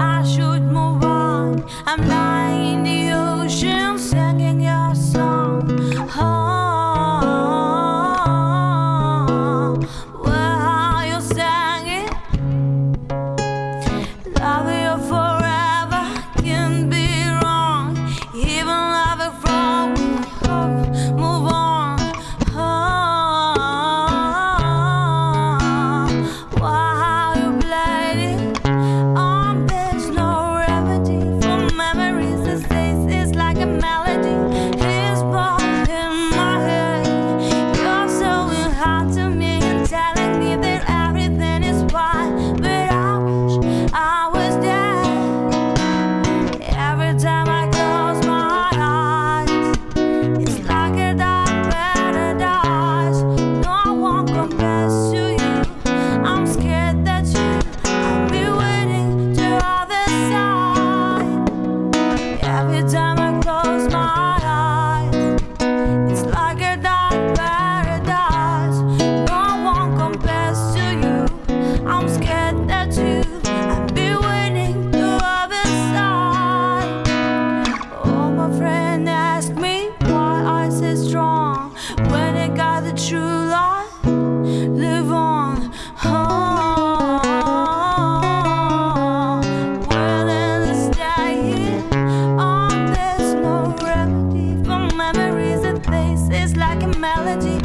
I should. Melody